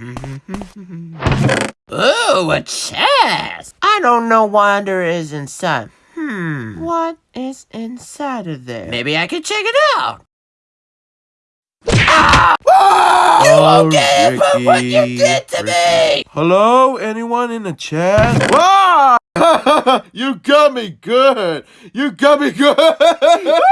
Ooh, a chest! I don't know why there is inside. Hmm, what is inside of there? Maybe I can check it out. Ah! You won't get it for what you did to me! Hello? Anyone in the chat? Ah! you got me good. You got me good.